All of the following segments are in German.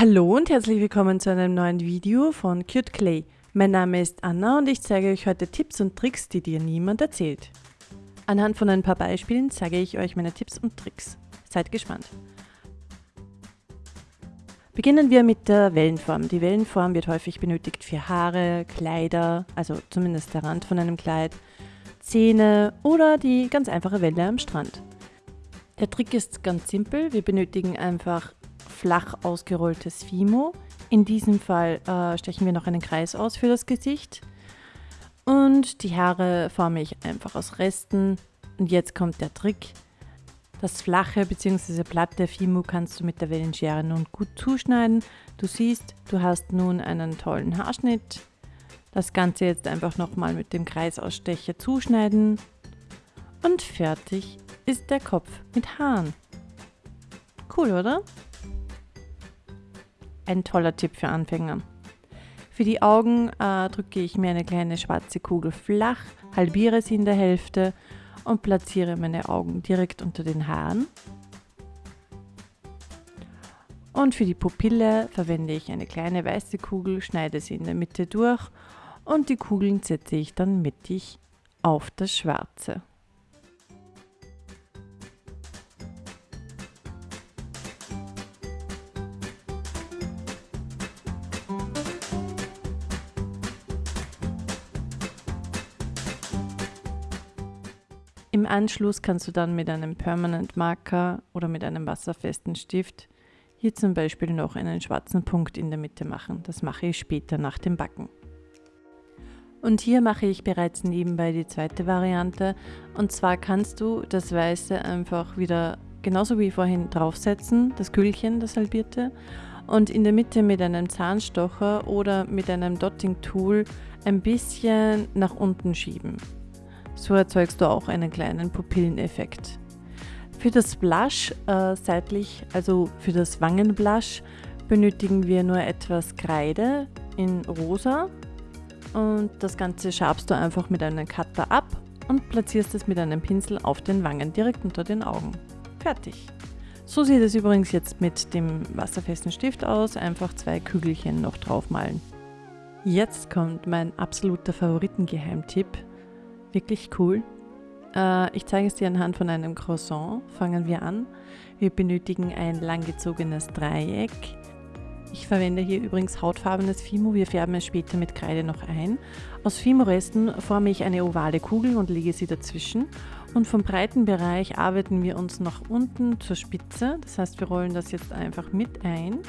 Hallo und herzlich willkommen zu einem neuen Video von Cute Clay. Mein Name ist Anna und ich zeige euch heute Tipps und Tricks, die dir niemand erzählt. Anhand von ein paar Beispielen zeige ich euch meine Tipps und Tricks. Seid gespannt. Beginnen wir mit der Wellenform. Die Wellenform wird häufig benötigt für Haare, Kleider, also zumindest der Rand von einem Kleid, Zähne oder die ganz einfache Welle am Strand. Der Trick ist ganz simpel. Wir benötigen einfach flach ausgerolltes Fimo. In diesem Fall äh, stechen wir noch einen Kreis aus für das Gesicht. Und die Haare forme ich einfach aus Resten. Und jetzt kommt der Trick. Das flache bzw. platte Fimo kannst du mit der Wellenschere nun gut zuschneiden. Du siehst, du hast nun einen tollen Haarschnitt. Das Ganze jetzt einfach nochmal mit dem Kreisausstecher zuschneiden. Und fertig ist der Kopf mit Haaren. Cool, oder? Ein toller Tipp für Anfänger. Für die Augen äh, drücke ich mir eine kleine schwarze Kugel flach, halbiere sie in der Hälfte und platziere meine Augen direkt unter den Haaren. Und für die Pupille verwende ich eine kleine weiße Kugel, schneide sie in der Mitte durch und die Kugeln setze ich dann mittig auf das Schwarze. Im Anschluss kannst du dann mit einem Permanent Marker oder mit einem wasserfesten Stift hier zum Beispiel noch einen schwarzen Punkt in der Mitte machen. Das mache ich später nach dem Backen. Und hier mache ich bereits nebenbei die zweite Variante. Und zwar kannst du das Weiße einfach wieder genauso wie vorhin draufsetzen, das Kühlchen, das halbierte, und in der Mitte mit einem Zahnstocher oder mit einem Dotting Tool ein bisschen nach unten schieben. So erzeugst du auch einen kleinen Pupilleneffekt. Für das Blush äh, seitlich, also für das Wangenblush, benötigen wir nur etwas Kreide in rosa und das Ganze schabst du einfach mit einem Cutter ab und platzierst es mit einem Pinsel auf den Wangen direkt unter den Augen. Fertig. So sieht es übrigens jetzt mit dem wasserfesten Stift aus, einfach zwei Kügelchen noch draufmalen. Jetzt kommt mein absoluter Favoritengeheimtipp, wirklich cool. Äh, ich zeige es dir anhand von einem Croissant. Fangen wir an. Wir benötigen ein langgezogenes Dreieck. Ich verwende hier übrigens hautfarbenes Fimo, wir färben es später mit Kreide noch ein. Aus Fimo-Resten forme ich eine ovale Kugel und lege sie dazwischen. Und vom breiten Bereich arbeiten wir uns nach unten zur Spitze. Das heißt, wir rollen das jetzt einfach mit ein.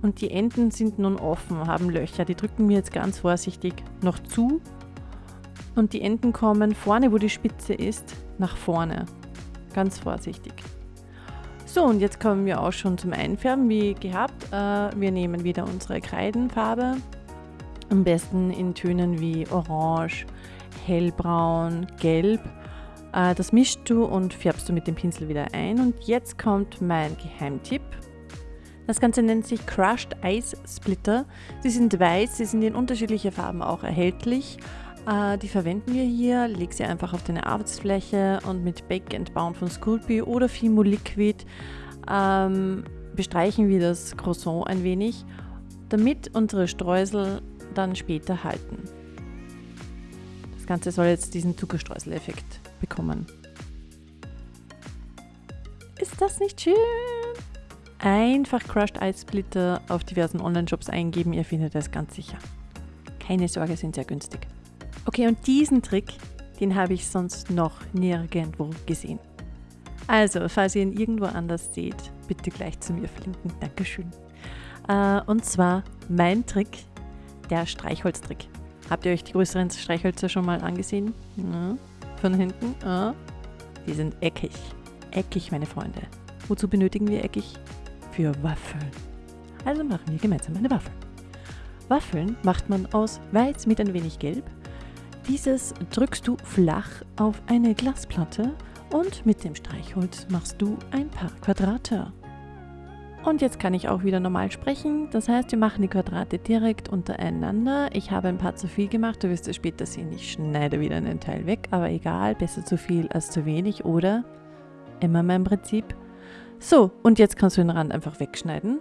Und die Enden sind nun offen, haben Löcher. Die drücken wir jetzt ganz vorsichtig noch zu und die Enden kommen vorne, wo die Spitze ist, nach vorne. Ganz vorsichtig. So, und jetzt kommen wir auch schon zum Einfärben, wie gehabt. Äh, wir nehmen wieder unsere Kreidenfarbe. Am besten in Tönen wie Orange, Hellbraun, Gelb. Äh, das mischst du und färbst du mit dem Pinsel wieder ein. Und jetzt kommt mein Geheimtipp. Das Ganze nennt sich Crushed Ice Splitter. Sie sind weiß, sie sind in unterschiedliche Farben auch erhältlich. Äh, die verwenden wir hier. Leg sie einfach auf deine Arbeitsfläche und mit Bake and Bound von Sculpey oder Fimo Liquid ähm, bestreichen wir das Croissant ein wenig, damit unsere Streusel dann später halten. Das Ganze soll jetzt diesen Zuckerstreusel-Effekt bekommen. Ist das nicht schön? Einfach Crushed Ice Splitter auf diversen Online-Shops eingeben, ihr findet es ganz sicher. Keine Sorge, sind sehr günstig. Okay, und diesen Trick, den habe ich sonst noch nirgendwo gesehen. Also, falls ihr ihn irgendwo anders seht, bitte gleich zu mir flinken. Dankeschön. Äh, und zwar mein Trick, der Streichholztrick. Habt ihr euch die größeren Streichhölzer schon mal angesehen? Ja, von hinten? Ja. Die sind eckig. Eckig, meine Freunde. Wozu benötigen wir eckig? Für Waffeln. Also machen wir gemeinsam eine Waffel. Waffeln macht man aus Weiß mit ein wenig Gelb, dieses drückst du flach auf eine Glasplatte und mit dem Streichholz machst du ein paar Quadrate. Und jetzt kann ich auch wieder normal sprechen. Das heißt, wir machen die Quadrate direkt untereinander. Ich habe ein paar zu viel gemacht. Du wirst es später sehen. Ich schneide wieder einen Teil weg. Aber egal, besser zu viel als zu wenig. Oder immer mein Prinzip. So, und jetzt kannst du den Rand einfach wegschneiden.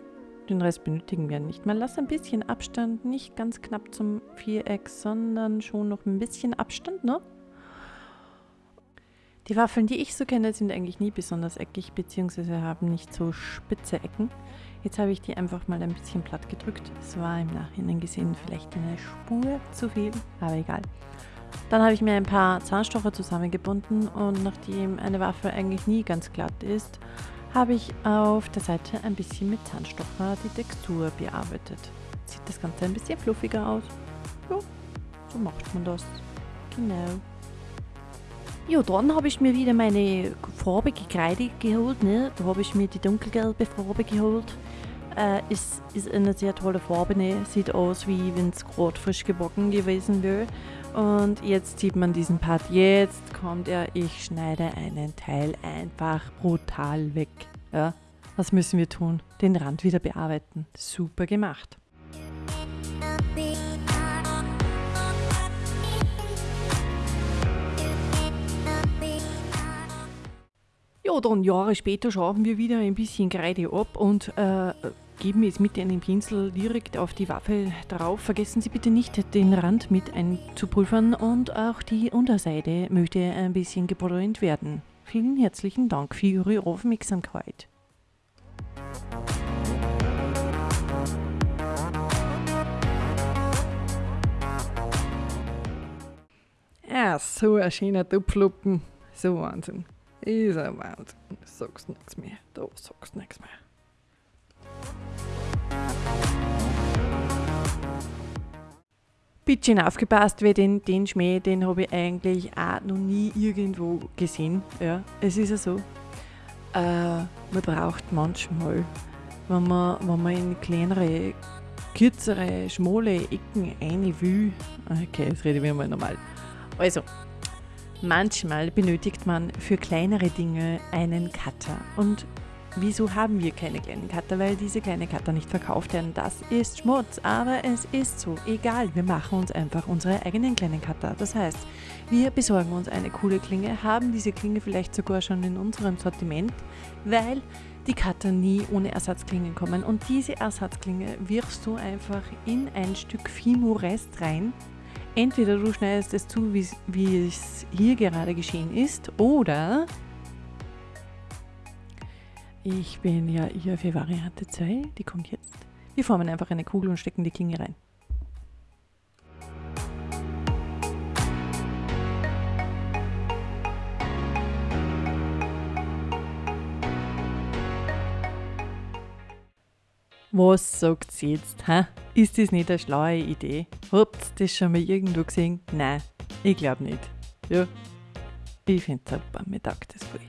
Den Rest benötigen wir nicht mehr. Lass ein bisschen Abstand, nicht ganz knapp zum Viereck, sondern schon noch ein bisschen Abstand, ne? Die Waffeln, die ich so kenne, sind eigentlich nie besonders eckig, beziehungsweise haben nicht so spitze Ecken. Jetzt habe ich die einfach mal ein bisschen platt gedrückt. Es war im Nachhinein gesehen vielleicht eine Spur zu viel, aber egal. Dann habe ich mir ein paar Zahnstocher zusammengebunden und nachdem eine Waffel eigentlich nie ganz glatt ist, habe ich auf der Seite ein bisschen mit Zahnstocher die Textur bearbeitet. Sieht das Ganze ein bisschen fluffiger aus. Ja, so macht man das. Genau. Ja, dann habe ich mir wieder meine farbige Kreide geholt. Ne? Da habe ich mir die dunkelgelbe Farbe geholt. Äh, ist, ist eine sehr tolle Farbe. Ne? Sieht aus, wie wenn es gerade frisch gebacken gewesen wäre. Und jetzt sieht man diesen Part. Jetzt kommt er. Ich schneide einen Teil einfach brutal weg. Ja? Was müssen wir tun? Den Rand wieder bearbeiten. Super gemacht. Ja, dann Jahre später schauen wir wieder ein bisschen Kreide ab und äh, geben es mit einem Pinsel direkt auf die Waffe drauf. Vergessen Sie bitte nicht, den Rand mit einzupulvern und auch die Unterseite möchte ein bisschen gebräunt werden. Vielen herzlichen Dank für Ihre Aufmerksamkeit. Ja, so ein schöner Tupfluppen. So Wahnsinn. Ist ein Wahnsinn. Da sagst nichts mehr. Da sagst nichts mehr. Bisschen aufgepasst, weil den, den Schmäh, den habe ich eigentlich auch noch nie irgendwo gesehen. Ja, es ist ja so. Äh, man braucht manchmal, wenn man, wenn man in kleinere, kürzere, schmale Ecken eine will. Okay, jetzt rede ich wieder mal normal. Also, manchmal benötigt man für kleinere Dinge einen Cutter. Und Wieso haben wir keine kleinen Cutter? Weil diese kleinen Cutter nicht verkauft werden. Das ist Schmutz, aber es ist so. Egal, wir machen uns einfach unsere eigenen kleinen Cutter. Das heißt, wir besorgen uns eine coole Klinge, haben diese Klinge vielleicht sogar schon in unserem Sortiment, weil die Cutter nie ohne Ersatzklingen kommen. Und diese Ersatzklinge wirfst du einfach in ein Stück Fimo-Rest rein. Entweder du schneidest es zu, wie es hier gerade geschehen ist, oder ich bin ja hier für Variante 2, die kommt jetzt. Wir formen einfach eine Kugel und stecken die Klinge rein. Was sagt sie jetzt? Hä? Ist das nicht eine schlaue Idee? Habt ihr das schon mal irgendwo gesehen? Nein, ich glaube nicht. Ja, ich finde es super, mir taugt das voll.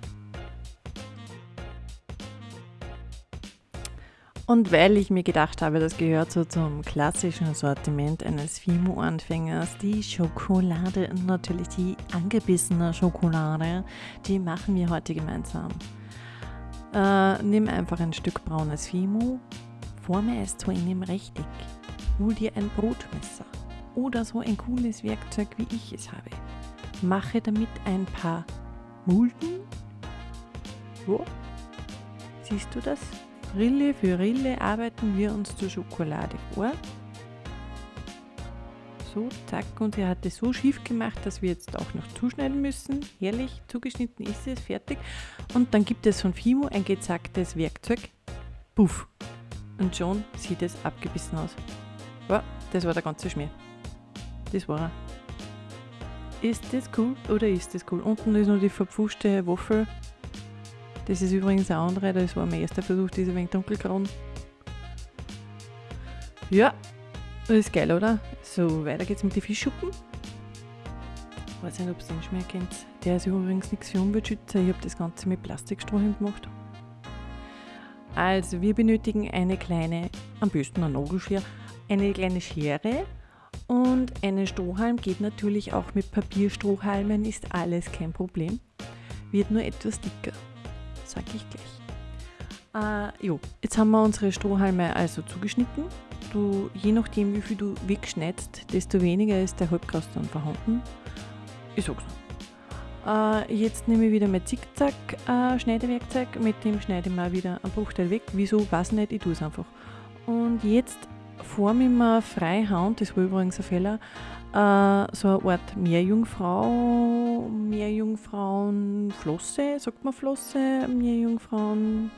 Und weil ich mir gedacht habe, das gehört so zum klassischen Sortiment eines Fimo-Anfängers, die Schokolade, natürlich die angebissene Schokolade, die machen wir heute gemeinsam. Äh, nimm einfach ein Stück braunes Fimo, forme es zu einem Rechteck, hol dir ein Brotmesser oder so ein cooles Werkzeug, wie ich es habe. Mache damit ein paar Mulden. Wo? Siehst du das? Rille für Rille arbeiten wir uns zur Schokolade vor. So, zack, und er hat es so schief gemacht, dass wir jetzt auch noch zuschneiden müssen. Herrlich, zugeschnitten ist es, fertig. Und dann gibt es von Fimo ein gezacktes Werkzeug. Puff. Und schon sieht es abgebissen aus. Ja, das war der ganze Schmier. Das war er. Ist das cool oder ist das cool? Unten ist noch die verpfuschte Waffel das ist übrigens eine andere, das war mein erster Versuch, diese wenig dunkelgrün. Ja, das ist geil, oder? So, weiter geht's mit den Fischschuppen. Ich weiß nicht, ob ihr den schon mehr kennt. Der ist übrigens nichts für Umweltschützer. Ich habe das Ganze mit Plastikstrohhalm gemacht. Also, wir benötigen eine kleine, am besten ein Nagelschere, eine kleine Schere und einen Strohhalm. Geht natürlich auch mit Papierstrohhalmen, ist alles kein Problem. Wird nur etwas dicker sage ich gleich. Äh, jo, jetzt haben wir unsere Strohhalme also zugeschnitten. Du, je nachdem, wie viel du wegschneidest, desto weniger ist der Halbkreis dann vorhanden. Ich sag's noch. Äh, jetzt nehme ich wieder mein Zickzack-Schneidewerkzeug, äh, mit dem schneide ich mal wieder einen Bruchteil weg. Wieso, weiß nicht, ich tue es einfach. Und jetzt forme ich mir freihand, das war übrigens ein Fehler, äh, so eine Art Meerjungfrau, Meerjungfrauenflosse, sagt man Flosse, Meerjungfrauen,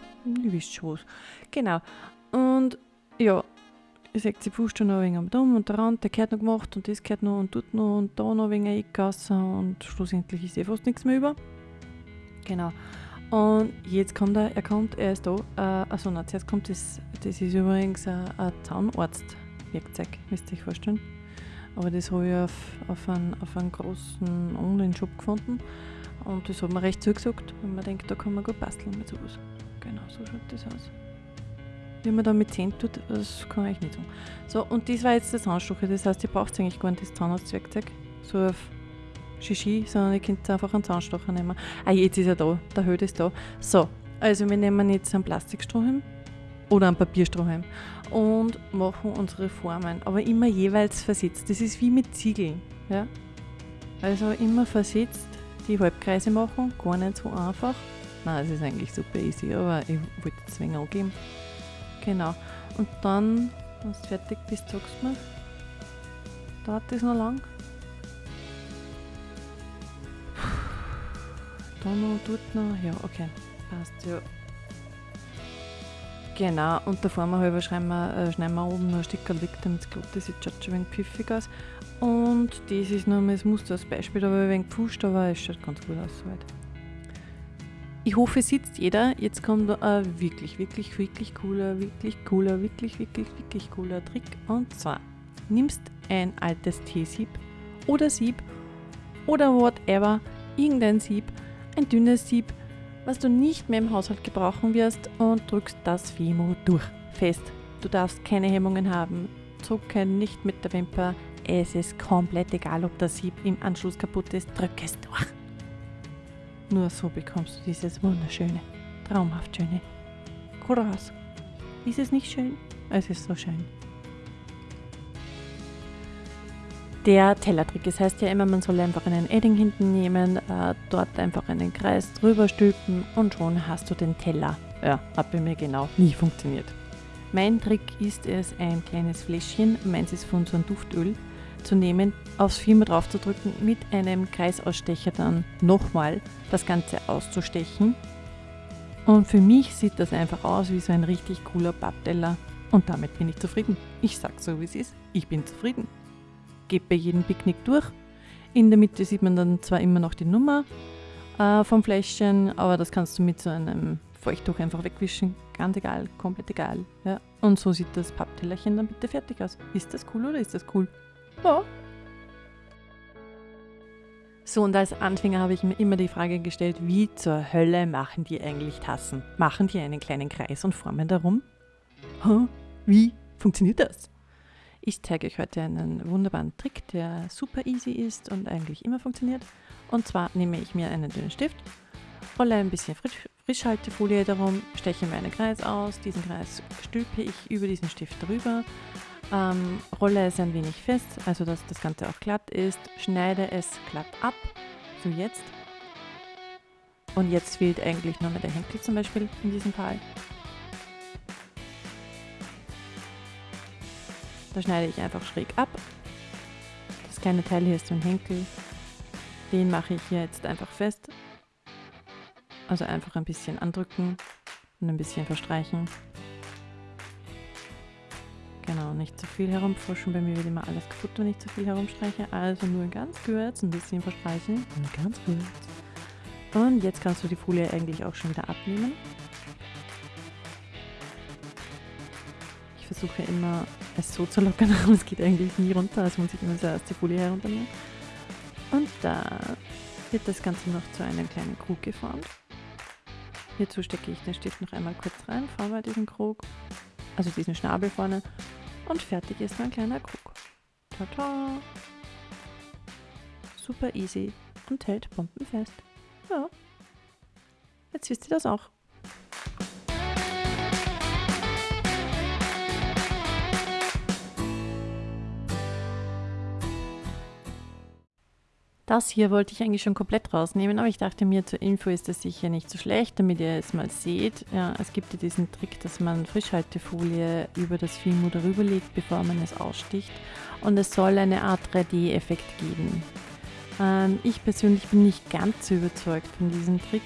ihr wisst schon was. Genau. Und ja, ich sage, sie pusht schon noch ein wenig am Dumm und der Rand, der gehört noch gemacht und das gehört noch und tut noch und da noch ein wenig eingegassen und schlussendlich ist eh fast nichts mehr über. Genau. Und jetzt kommt er, er kommt, er ist da. Äh, also na, zuerst kommt das, das ist übrigens ein, ein Zahnarztwerkzeug, müsst ihr euch vorstellen. Aber das habe ich auf, auf, einen, auf einen großen Online-Shop gefunden und das hat mir recht zugesagt, wenn man denkt, da kann man gut basteln mit sowas. Genau, so schaut das aus. Wie man da mit Zähnen tut, das kann ich nicht sagen. So, und das war jetzt das Zahnstocher. Das heißt, ihr braucht eigentlich gar nicht das Zahnarztwerkzeug. So auf Shishi, sondern ihr könnt einfach einen Zahnstocher nehmen. Ah, jetzt ist er da. Der Höhe ist da. So, also wir nehmen jetzt einen Plastikstrohhalm oder einen Papierstrohhalm und machen unsere Formen. Aber immer jeweils versetzt. Das ist wie mit Ziegeln. Ja? Also immer versetzt die Halbkreise machen. Gar nicht so einfach. Nein, es ist eigentlich super easy, aber ich wollte es wenig angeben. Genau. Und dann, wenn du fertig bist, sagst du mir. Dauert das noch lang? Da noch, dort noch. Ja, okay. Passt, ja. Genau, und da vorne halber schneiden wir, äh, schneiden wir oben noch ein Stück weg, damit es glatt ist. Jetzt schaut schon ein wenig pfiffig aus. Und das ist nur mal das Muster als Beispiel, aber ein wenig gepfuscht, aber es schaut ganz gut aus soweit. Ich hoffe, sitzt jeder. Jetzt kommt ein wirklich, wirklich, wirklich cooler, wirklich cooler, wirklich, wirklich, wirklich cooler Trick. Und zwar nimmst ein altes Teesieb oder Sieb oder whatever, irgendein Sieb, ein dünnes Sieb, was du nicht mehr im Haushalt gebrauchen wirst und drückst das Fimo durch. Fest. Du darfst keine Hemmungen haben. Zucken nicht mit der Wimper. Es ist komplett egal, ob das Sieb im Anschluss kaputt ist. Drück es durch. Nur so bekommst du dieses wunderschöne, traumhaft schöne Gras. Ist es nicht schön? Es ist so schön. Der Tellertrick, das heißt ja immer, man soll einfach einen Edding hinten nehmen, äh, dort einfach einen Kreis drüber stülpen und schon hast du den Teller. Ja, hat bei mir genau nie funktioniert. Mein Trick ist es, ein kleines Fläschchen, meins ist von so einem Duftöl, zu nehmen, aufs zu drücken, mit einem Kreisausstecher dann nochmal das Ganze auszustechen. Und für mich sieht das einfach aus wie so ein richtig cooler Pappteller. Und damit bin ich zufrieden. Ich sag so wie es ist, ich bin zufrieden. Geht bei jedem Picknick durch. In der Mitte sieht man dann zwar immer noch die Nummer äh, vom Fläschchen, aber das kannst du mit so einem Feuchttuch einfach wegwischen. Ganz egal, komplett egal. Ja. Und so sieht das Papptellerchen dann bitte fertig aus. Ist das cool oder ist das cool? Ja. So, und als Anfänger habe ich mir immer die Frage gestellt, wie zur Hölle machen die eigentlich Tassen? Machen die einen kleinen Kreis und formen darum? Huh? Wie funktioniert das? Ich zeige euch heute einen wunderbaren Trick, der super easy ist und eigentlich immer funktioniert. Und zwar nehme ich mir einen dünnen Stift, rolle ein bisschen Frisch Frischhaltefolie darum, steche mir einen Kreis aus, diesen Kreis stülpe ich über diesen Stift drüber, ähm, rolle es ein wenig fest, also dass das Ganze auch glatt ist, schneide es glatt ab, so jetzt. Und jetzt fehlt eigentlich nur mehr der Henkel zum Beispiel in diesem Fall. Da schneide ich einfach schräg ab. Das kleine Teil hier ist so ein Henkel. Den mache ich hier jetzt einfach fest. Also einfach ein bisschen andrücken und ein bisschen verstreichen. Genau, nicht zu viel herumforschen. Bei mir wird immer alles kaputt, wenn ich zu viel herumstreiche. Also nur ganz kurz ein bisschen verstreichen. Nur ganz kurz. Und jetzt kannst du die Folie eigentlich auch schon wieder abnehmen. Ich versuche immer es so zu lockern, aber es geht eigentlich nie runter. Also muss ich immer zuerst die Folie herunternehmen. Und da wird das Ganze noch zu einem kleinen Krug geformt. Hierzu stecke ich den Stift noch einmal kurz rein, forme diesen Krug also diesen Schnabel vorne. Und fertig ist mein kleiner Krug. Tata! Super easy und hält bombenfest. Ja. Jetzt wisst ihr das auch. Das hier wollte ich eigentlich schon komplett rausnehmen, aber ich dachte mir, zur Info ist das sicher nicht so schlecht, damit ihr es mal seht. Ja, es gibt ja diesen Trick, dass man Frischhaltefolie über das Fimo darüber legt, bevor man es aussticht. Und es soll eine Art 3D-Effekt geben. Ähm, ich persönlich bin nicht ganz so überzeugt von diesem Trick.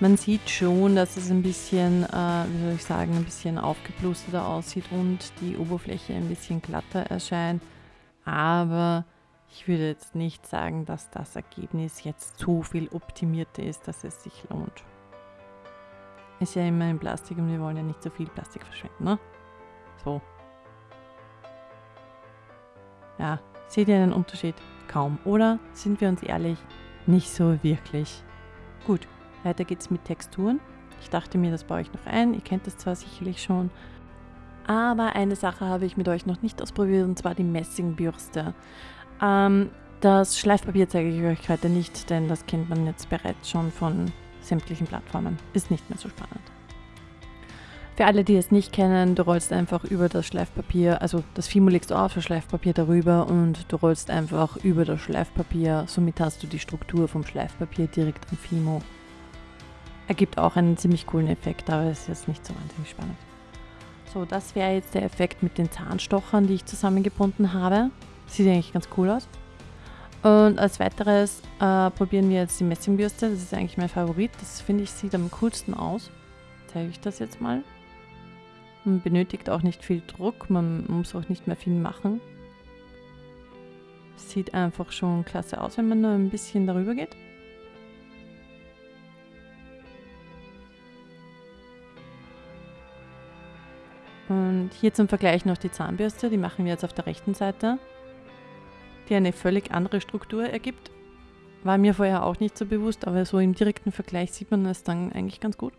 Man sieht schon, dass es ein bisschen, äh, wie soll ich sagen, ein bisschen aufgeblusterter aussieht und die Oberfläche ein bisschen glatter erscheint. Aber ich würde jetzt nicht sagen, dass das Ergebnis jetzt so viel optimierter ist, dass es sich lohnt. Ist ja immer in Plastik und wir wollen ja nicht so viel Plastik verschwenden, ne? So. Ja, seht ihr einen Unterschied? Kaum, oder? Sind wir uns ehrlich? Nicht so wirklich. Gut, weiter geht's mit Texturen. Ich dachte mir, das baue ich noch ein. Ihr kennt das zwar sicherlich schon. Aber eine Sache habe ich mit euch noch nicht ausprobiert, und zwar die Messingbürste. Ähm, das Schleifpapier zeige ich euch heute nicht, denn das kennt man jetzt bereits schon von sämtlichen Plattformen. Ist nicht mehr so spannend. Für alle, die es nicht kennen, du rollst einfach über das Schleifpapier, also das Fimo legst du auf, das Schleifpapier darüber und du rollst einfach über das Schleifpapier. Somit hast du die Struktur vom Schleifpapier direkt am Fimo. Ergibt auch einen ziemlich coolen Effekt, aber ist jetzt nicht so wahnsinnig spannend. So, das wäre jetzt der Effekt mit den Zahnstochern, die ich zusammengebunden habe. Sieht eigentlich ganz cool aus. Und als weiteres äh, probieren wir jetzt die Messingbürste. Das ist eigentlich mein Favorit. Das finde ich sieht am coolsten aus. Zeige ich das jetzt mal. Man benötigt auch nicht viel Druck. Man muss auch nicht mehr viel machen. Sieht einfach schon klasse aus, wenn man nur ein bisschen darüber geht. Und hier zum Vergleich noch die Zahnbürste. Die machen wir jetzt auf der rechten Seite die eine völlig andere Struktur ergibt. War mir vorher auch nicht so bewusst, aber so im direkten Vergleich sieht man es dann eigentlich ganz gut.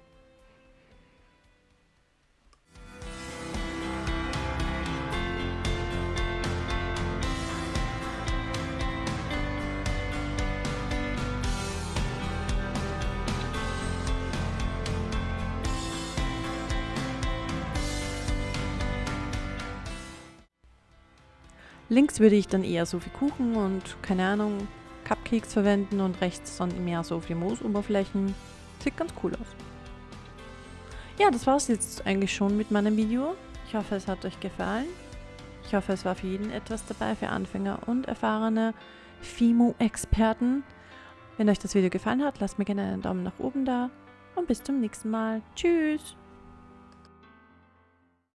Links würde ich dann eher so für Kuchen und, keine Ahnung, Cupcakes verwenden und rechts dann mehr so für Moosoberflächen. Sieht ganz cool aus. Ja, das war es jetzt eigentlich schon mit meinem Video. Ich hoffe, es hat euch gefallen. Ich hoffe, es war für jeden etwas dabei, für Anfänger und erfahrene Fimo-Experten. Wenn euch das Video gefallen hat, lasst mir gerne einen Daumen nach oben da und bis zum nächsten Mal. Tschüss!